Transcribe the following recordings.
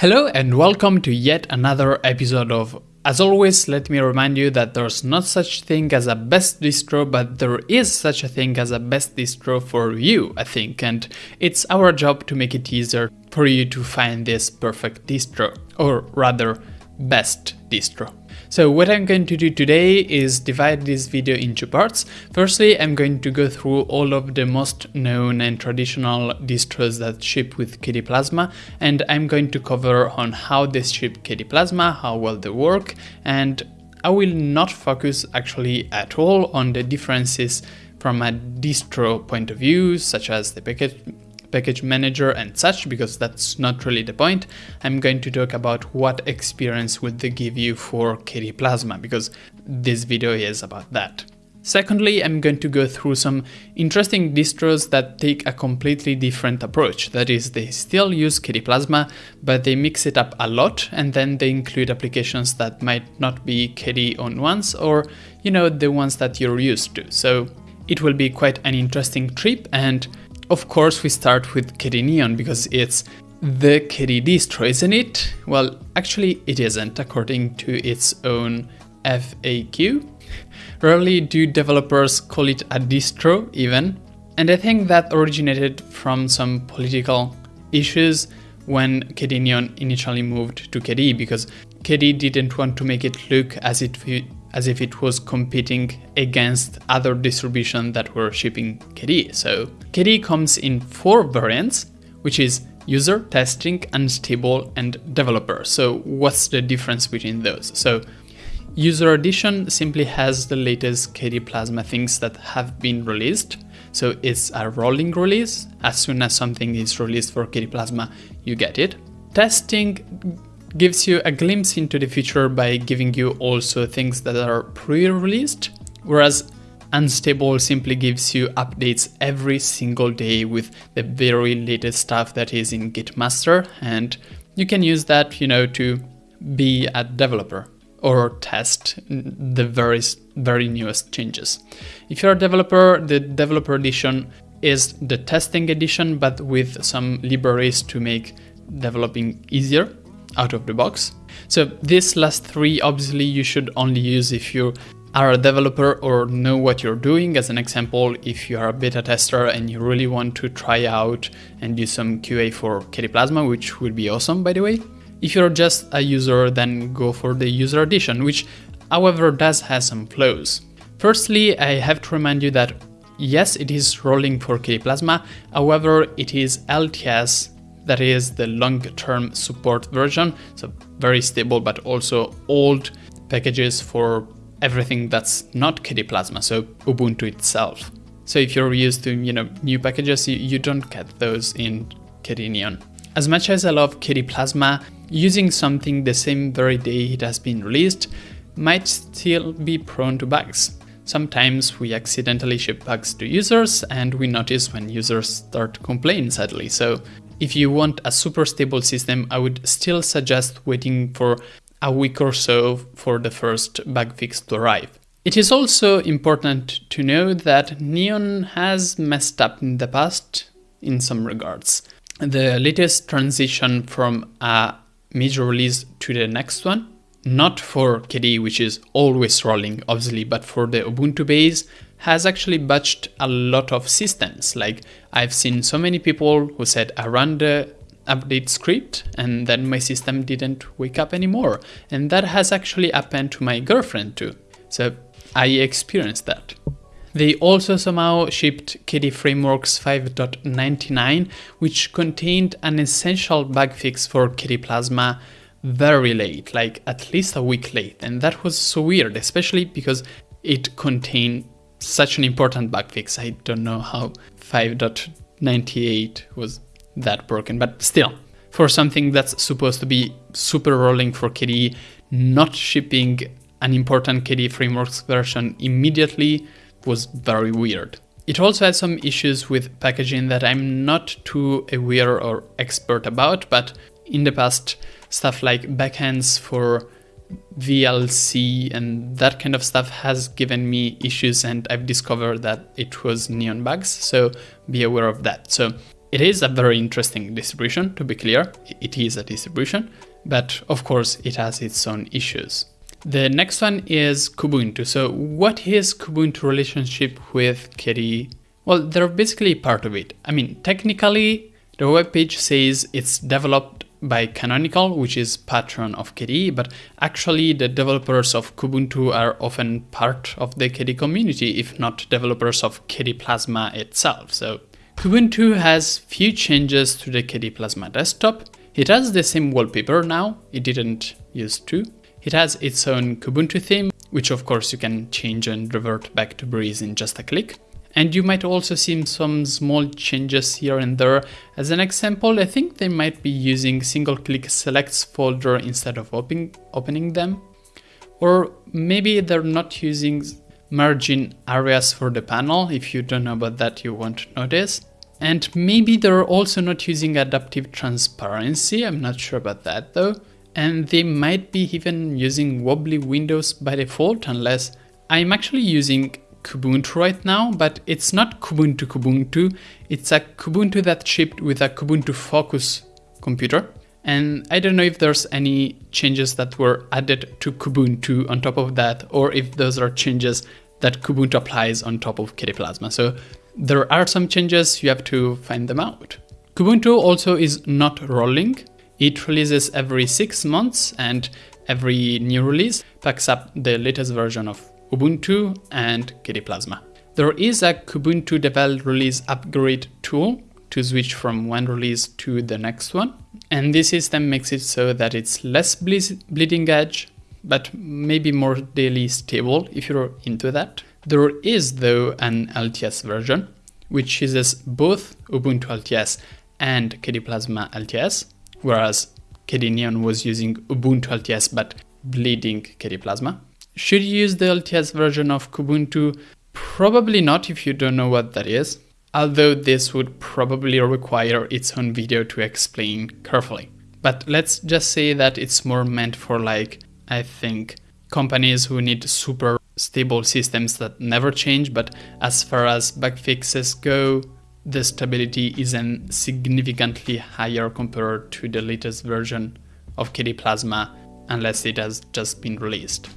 Hello and welcome to yet another episode of as always, let me remind you that there's not such thing as a best distro, but there is such a thing as a best distro for you, I think, and it's our job to make it easier for you to find this perfect distro, or rather, best distro. So what I'm going to do today is divide this video into parts. Firstly, I'm going to go through all of the most known and traditional distros that ship with KDE Plasma, and I'm going to cover on how they ship KDE Plasma, how well they work, and I will not focus actually at all on the differences from a distro point of view, such as the package package manager and such because that's not really the point. I'm going to talk about what experience would they give you for KDE Plasma because this video is about that. Secondly, I'm going to go through some interesting distros that take a completely different approach. That is, they still use KDE Plasma, but they mix it up a lot and then they include applications that might not be KDE on ones or, you know, the ones that you're used to. So it will be quite an interesting trip and of course, we start with KDE Neon because it's the KDE distro, isn't it? Well, actually it isn't, according to its own FAQ. Rarely do developers call it a distro, even. And I think that originated from some political issues when KDE Neon initially moved to KDE, because KDE didn't want to make it look as if as if it was competing against other distributions that were shipping KDE. So KDE comes in four variants, which is user, testing, unstable, and developer. So what's the difference between those? So user edition simply has the latest KDE Plasma things that have been released. So it's a rolling release. As soon as something is released for KDE Plasma, you get it. Testing gives you a glimpse into the future by giving you also things that are pre-released, whereas Unstable simply gives you updates every single day with the very latest stuff that is in Git master and you can use that, you know, to be a developer or test the very, very newest changes. If you're a developer, the developer edition is the testing edition, but with some libraries to make developing easier out of the box. So these last three, obviously you should only use if you are a developer or know what you're doing. As an example, if you are a beta tester and you really want to try out and do some QA for KDE Plasma, which would be awesome, by the way. If you're just a user, then go for the user edition, which however does have some flaws. Firstly, I have to remind you that yes, it is rolling for KDE Plasma, however, it is LTS that is the long-term support version, so very stable but also old packages for everything that's not KDE Plasma, so Ubuntu itself. So if you're used to you know new packages, you, you don't get those in KDE Neon. As much as I love KDE Plasma, using something the same very day it has been released might still be prone to bugs. Sometimes we accidentally ship bugs to users and we notice when users start complaining sadly, so if you want a super stable system, I would still suggest waiting for a week or so for the first bug fix to arrive. It is also important to know that Neon has messed up in the past in some regards. The latest transition from a major release to the next one, not for KDE, which is always rolling, obviously, but for the Ubuntu base, has actually batched a lot of systems. Like I've seen so many people who said I run the update script and then my system didn't wake up anymore. And that has actually happened to my girlfriend too. So I experienced that. They also somehow shipped KDE Frameworks 5.99, which contained an essential bug fix for KDE Plasma very late, like at least a week late. And that was so weird, especially because it contained such an important bug fix. I don't know how 5.98 was that broken, but still, for something that's supposed to be super rolling for KDE, not shipping an important KDE frameworks version immediately was very weird. It also had some issues with packaging that I'm not too aware or expert about, but in the past, stuff like backends for VLC and that kind of stuff has given me issues and I've discovered that it was neon bugs, so be aware of that. So It is a very interesting distribution, to be clear. It is a distribution, but of course it has its own issues. The next one is Kubuntu. So what is Kubuntu relationship with KDE? Well, they're basically part of it. I mean, technically, the web page says it's developed by Canonical, which is patron of KDE, but actually the developers of Kubuntu are often part of the KDE community, if not developers of KDE Plasma itself. So Kubuntu has few changes to the KDE Plasma desktop. It has the same wallpaper now, it didn't used to. It has its own Kubuntu theme, which of course you can change and revert back to Breeze in just a click. And you might also see some small changes here and there. As an example, I think they might be using single click selects folder instead of open, opening them. Or maybe they're not using margin areas for the panel. If you don't know about that, you won't notice. And maybe they're also not using adaptive transparency. I'm not sure about that though. And they might be even using wobbly windows by default unless I'm actually using Kubuntu right now, but it's not Kubuntu Kubuntu. It's a Kubuntu that shipped with a Kubuntu Focus computer. And I don't know if there's any changes that were added to Kubuntu on top of that, or if those are changes that Kubuntu applies on top of KDE Plasma. So there are some changes, you have to find them out. Kubuntu also is not rolling. It releases every six months and every new release packs up the latest version of Ubuntu, and KDE Plasma. There is a Kubuntu Devel release upgrade tool to switch from one release to the next one. And this system makes it so that it's less bleeding edge, but maybe more daily stable if you're into that. There is though an LTS version, which uses both Ubuntu LTS and KDE Plasma LTS, whereas KDE Neon was using Ubuntu LTS but bleeding KDE Plasma. Should you use the LTS version of Kubuntu? Probably not if you don't know what that is, although this would probably require its own video to explain carefully. But let's just say that it's more meant for like, I think, companies who need super stable systems that never change, but as far as bug fixes go, the stability isn't significantly higher compared to the latest version of KDE Plasma unless it has just been released.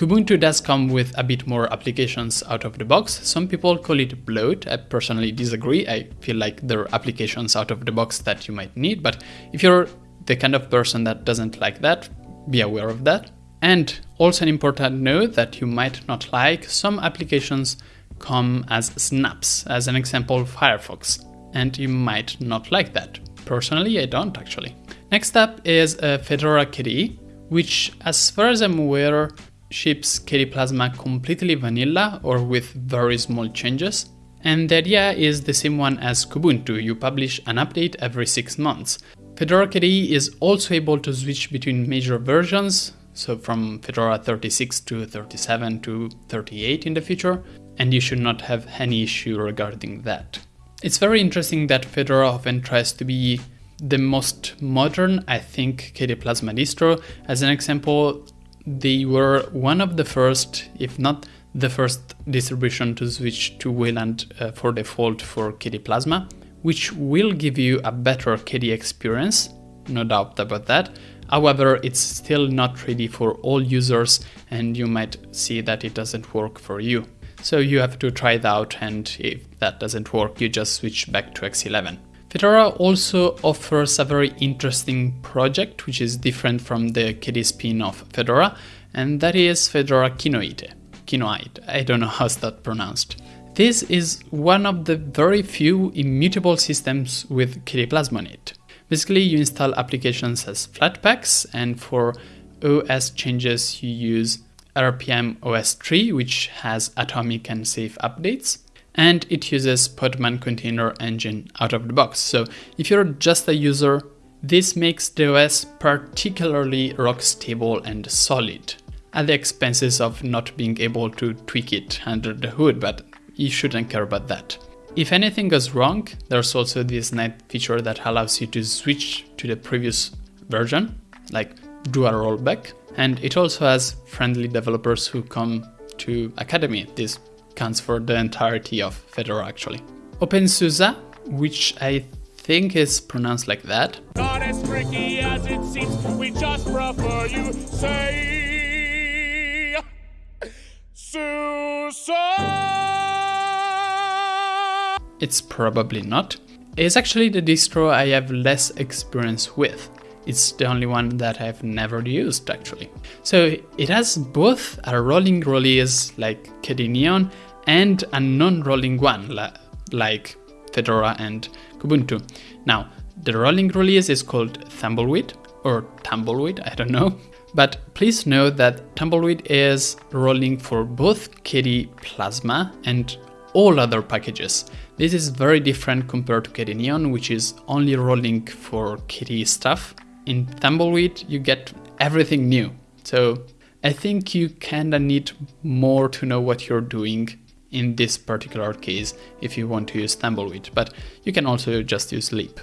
Kubuntu does come with a bit more applications out of the box. Some people call it bloat. I personally disagree. I feel like there are applications out of the box that you might need, but if you're the kind of person that doesn't like that, be aware of that. And also an important note that you might not like, some applications come as snaps, as an example Firefox, and you might not like that. Personally, I don't actually. Next up is uh, Fedora KDE, which as far as I'm aware ships Plasma completely vanilla or with very small changes. And the idea is the same one as Kubuntu, you publish an update every 6 months. Fedora KDE is also able to switch between major versions, so from Fedora 36 to 37 to 38 in the future, and you should not have any issue regarding that. It's very interesting that Fedora often tries to be the most modern, I think, KDE Plasma distro. As an example, they were one of the first, if not the first distribution to switch to Wayland uh, for default for KDE Plasma, which will give you a better KDE experience, no doubt about that. However, it's still not ready for all users and you might see that it doesn't work for you. So you have to try it out and if that doesn't work, you just switch back to X11. Fedora also offers a very interesting project which is different from the KDE spin of Fedora, and that is Fedora Kinoite. Kinoite, I don't know how's that pronounced. This is one of the very few immutable systems with KDE Plasma on it. Basically, you install applications as Flatpaks, and for OS changes, you use rpm-ostree, which has atomic and safe updates and it uses Podman container engine out of the box. So if you're just a user, this makes the OS particularly rock stable and solid, at the expenses of not being able to tweak it under the hood, but you shouldn't care about that. If anything goes wrong, there's also this nice feature that allows you to switch to the previous version, like do a rollback. And it also has friendly developers who come to Akademy, this counts for the entirety of Fedora actually. OpenSUSE, which I think is pronounced like that. Not as tricky as it seems, we just prefer you say Susa. It's probably not. It's actually the distro I have less experience with. It's the only one that I've never used actually. So it has both a rolling release like KDE Neon and a non-rolling one like Fedora and Kubuntu. Now, the rolling release is called Tumbleweed or Tumbleweed, I don't know. But please note that Tumbleweed is rolling for both KDE Plasma and all other packages. This is very different compared to KDE Neon, which is only rolling for KDE stuff. In Tumbleweed, you get everything new. So I think you kinda need more to know what you're doing in this particular case if you want to use Tumbleweed, but you can also just use Leap.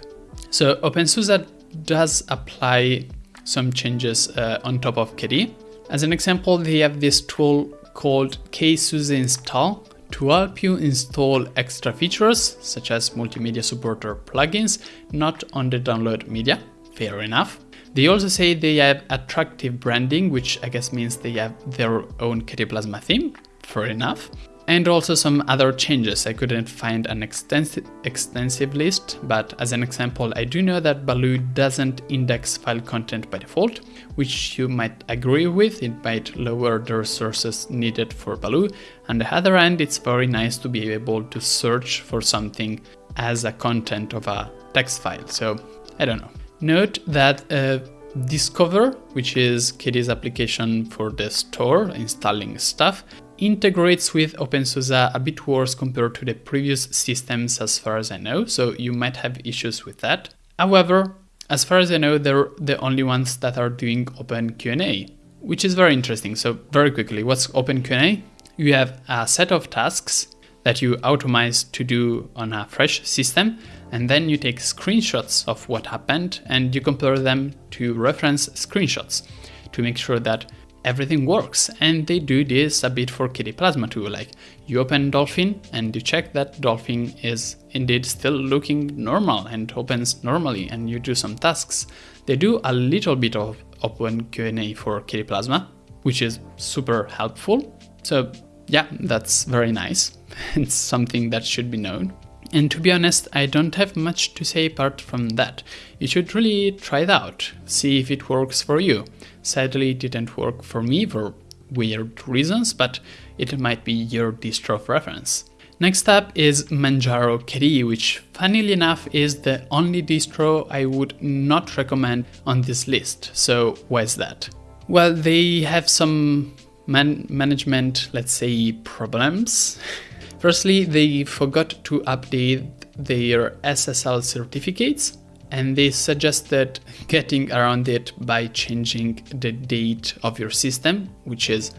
So OpenSUSE does apply some changes uh, on top of KDE. As an example, they have this tool called KSUSE install to help you install extra features such as multimedia supporter plugins not on the download media. Fair enough. They also say they have attractive branding, which I guess means they have their own KDE Plasma theme. Fair enough and also some other changes. I couldn't find an extensive, extensive list, but as an example, I do know that Baloo doesn't index file content by default, which you might agree with, it might lower the resources needed for Baloo. On the other hand, it's very nice to be able to search for something as a content of a text file, so I don't know. Note that uh, Discover, which is KDE's application for the store, installing stuff, integrates with OpenSUSE a bit worse compared to the previous systems as far as I know, so you might have issues with that. However, as far as I know, they're the only ones that are doing OpenQA, which is very interesting. So very quickly, what's OpenQA? You have a set of tasks that you automate to do on a fresh system, and then you take screenshots of what happened and you compare them to reference screenshots to make sure that everything works. And they do this a bit for KDE Plasma too, like you open Dolphin and you check that Dolphin is indeed still looking normal and opens normally and you do some tasks. They do a little bit of OpenQA for KDE Plasma, which is super helpful. So yeah, that's very nice. it's something that should be known. And to be honest, I don't have much to say apart from that. You should really try it out, see if it works for you. Sadly, it didn't work for me for weird reasons, but it might be your distro of reference. Next up is Manjaro KDE, which funnily enough is the only distro I would not recommend on this list. So why is that? Well, they have some man management, let's say, problems. Firstly, they forgot to update their SSL certificates and they suggested getting around it by changing the date of your system, which is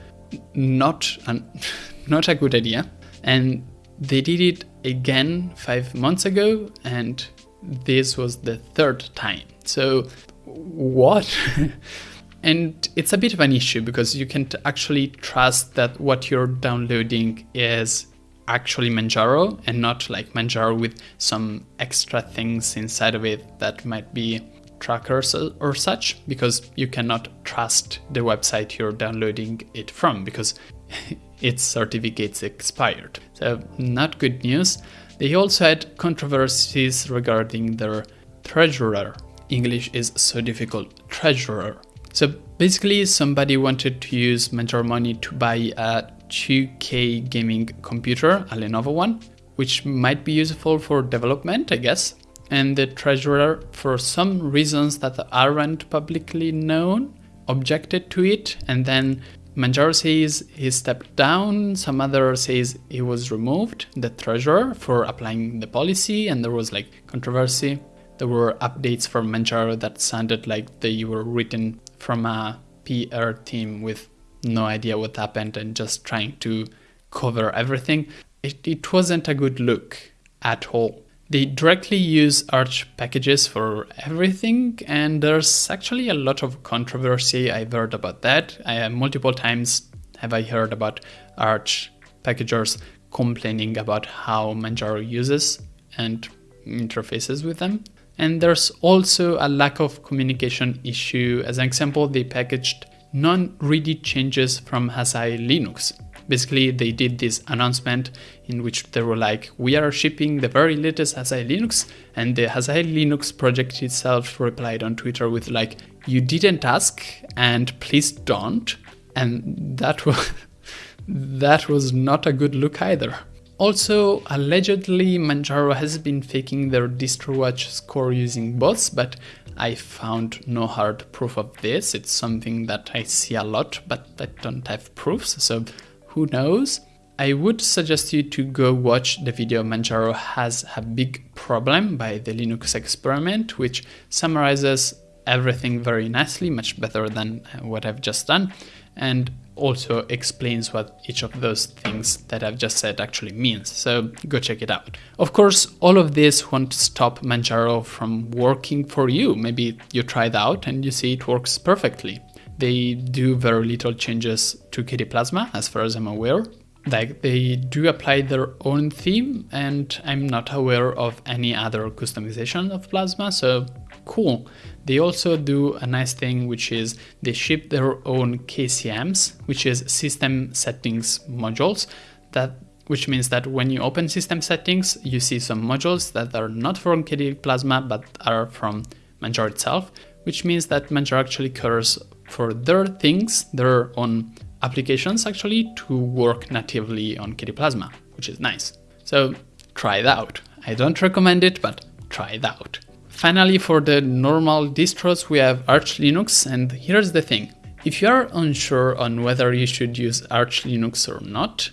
not an, not a good idea. And they did it again five months ago, and this was the third time. So, what? and it's a bit of an issue because you can't actually trust that what you're downloading is actually Manjaro and not like Manjaro with some extra things inside of it that might be trackers or such because you cannot trust the website you're downloading it from because its certificates expired. So not good news. They also had controversies regarding their treasurer. English is so difficult. Treasurer. So basically somebody wanted to use Manjaro money to buy a 2K gaming computer, a Lenovo one, which might be useful for development, I guess. And the treasurer, for some reasons that aren't publicly known, objected to it. And then Manjaro says he stepped down, some other says he was removed, the treasurer, for applying the policy, and there was like controversy. There were updates from Manjaro that sounded like they were written from a PR team with no idea what happened and just trying to cover everything. It, it wasn't a good look at all. They directly use Arch packages for everything, and there's actually a lot of controversy. I've heard about that. I, uh, multiple times have I heard about Arch packagers complaining about how Manjaro uses and interfaces with them. And there's also a lack of communication issue. As an example, they packaged non-ready changes from Asahi Linux. Basically, they did this announcement in which they were like, we are shipping the very latest Asahi Linux, and the Asahi Linux project itself replied on Twitter with like, you didn't ask, and please don't. And that was that was not a good look either. Also, allegedly, Manjaro has been faking their DistroWatch score using bots, but I found no hard proof of this. It's something that I see a lot, but I don't have proofs, so who knows? I would suggest you to go watch the video Manjaro has a big problem by the Linux experiment, which summarizes everything very nicely, much better than uh, what I've just done, and also explains what each of those things that I've just said actually means. So go check it out. Of course, all of this won't stop Manjaro from working for you. Maybe you try it out and you see it works perfectly. They do very little changes to KDE Plasma, as far as I'm aware. Like they do apply their own theme, and I'm not aware of any other customization of Plasma, so cool. They also do a nice thing, which is they ship their own KCMs, which is system settings modules, that which means that when you open system settings, you see some modules that are not from KDE Plasma, but are from Manjaro itself, which means that Manjaro actually cares for their things, their own applications actually, to work natively on KDE Plasma, which is nice. So try it out. I don't recommend it, but try it out. Finally, for the normal distros, we have Arch Linux, and here's the thing. If you are unsure on whether you should use Arch Linux or not,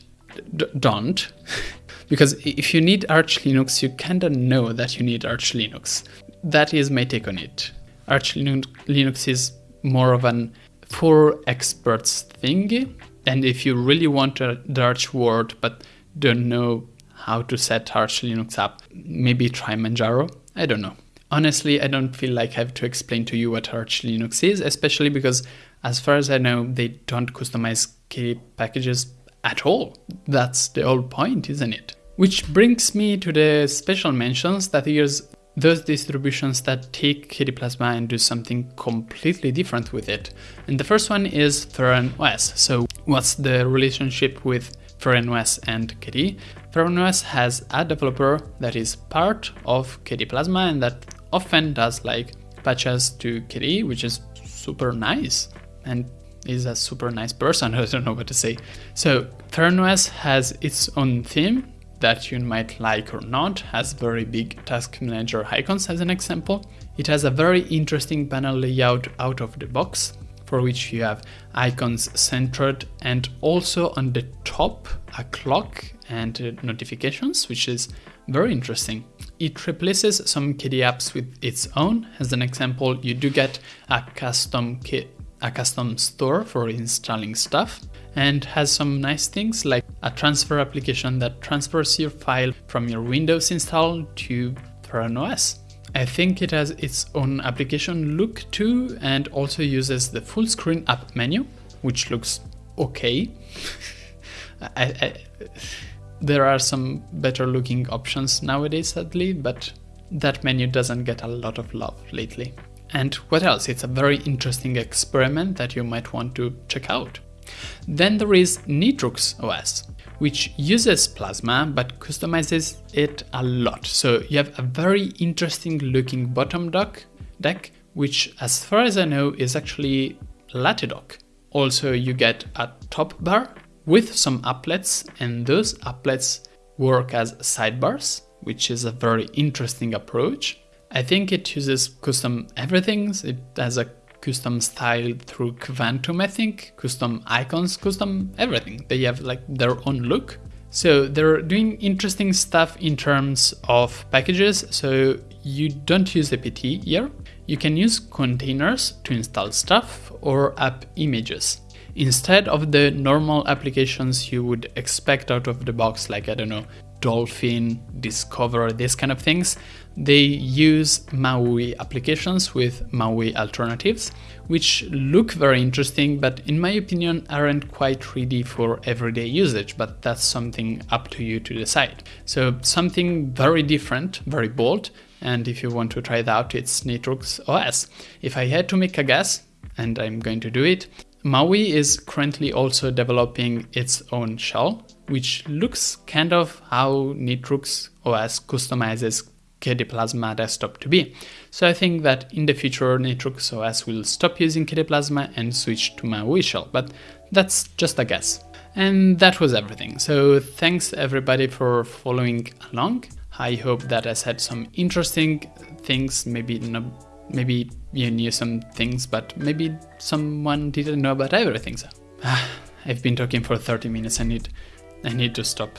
don't. because if you need Arch Linux, you kinda know that you need Arch Linux. That is my take on it. Arch Linux is more of an for experts thing. And if you really want a Arch word but don't know how to set Arch Linux up, maybe try Manjaro. I don't know. Honestly, I don't feel like I have to explain to you what Arch Linux is, especially because, as far as I know, they don't customize KDE packages at all. That's the whole point, isn't it? Which brings me to the special mentions that here's those distributions that take KDE Plasma and do something completely different with it. And the first one is Feren OS. So what's the relationship with Feren OS and KDE? Feren OS has a developer that is part of KDE Plasma and that often does like patches to KDE, which is super nice and is a super nice person. I don't know what to say. So Feren OS has its own theme that you might like or not, has very big task manager icons as an example. It has a very interesting panel layout out of the box, for which you have icons centered and also on the top a clock and notifications, which is very interesting. It replaces some KDE apps with its own. As an example, you do get a custom a custom store for installing stuff and has some nice things like a transfer application that transfers your file from your Windows install to Feren OS. I think it has its own application look too and also uses the full screen app menu, which looks okay. I, I, there are some better looking options nowadays, sadly, but that menu doesn't get a lot of love lately. And what else? It's a very interesting experiment that you might want to check out. Then there is Nitrux OS, which uses Plasma but customizes it a lot. So you have a very interesting looking bottom dock deck, which as far as I know is actually Latte Dock. Also you get a top bar with some applets and those applets work as sidebars, which is a very interesting approach. I think it uses custom everything. It has a custom style through Kvantum, I think, custom icons, custom everything. They have like their own look. So they're doing interesting stuff in terms of packages. So you don't use apt here. You can use containers to install stuff or app images. Instead of the normal applications you would expect out of the box, like I don't know, Dolphin, Discover, these kind of things, they use MAUI applications with MAUI alternatives, which look very interesting, but in my opinion aren't quite ready for everyday usage, but that's something up to you to decide. So something very different, very bold, and if you want to try it out, it's Nitrux OS. If I had to make a guess, and I'm going to do it, Maui is currently also developing its own shell, which looks kind of how Nitrux OS customizes KDE Plasma desktop to be. So I think that in the future Nitrux OS will stop using KDE Plasma and switch to Maui shell, but that's just a guess. And that was everything. So thanks everybody for following along. I hope that I said some interesting things, maybe maybe you knew some things, but maybe someone didn't know about everything. So I've been talking for 30 minutes. I need I need to stop.